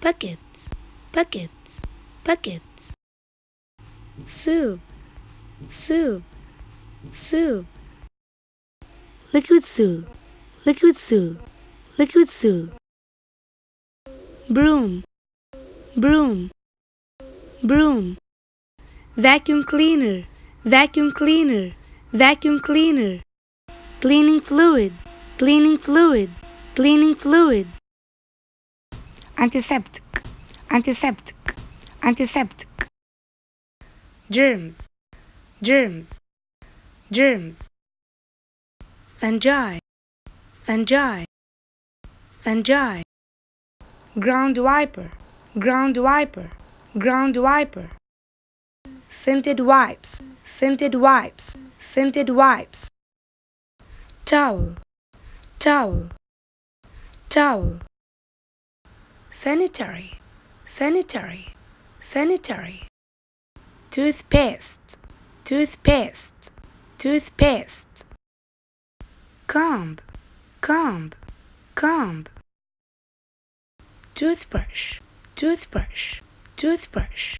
buckets, buckets, buckets. Soup, soup, soup. Liquid soup, liquid soup, liquid soup. Broom, broom, broom. Vacuum cleaner, vacuum cleaner, vacuum cleaner. Cleaning fluid, cleaning fluid, cleaning fluid. Antiseptic, antiseptic, antiseptic. Germs, germs, germs. Fungi, fungi, fungi. Ground wiper, ground wiper, ground wiper. Scented wipes, scented wipes, scented wipes. Towel, towel, towel sanitary, sanitary, sanitary. Toothpaste, toothpaste, toothpaste. Comb, comb, comb. Toothbrush, toothbrush, toothbrush.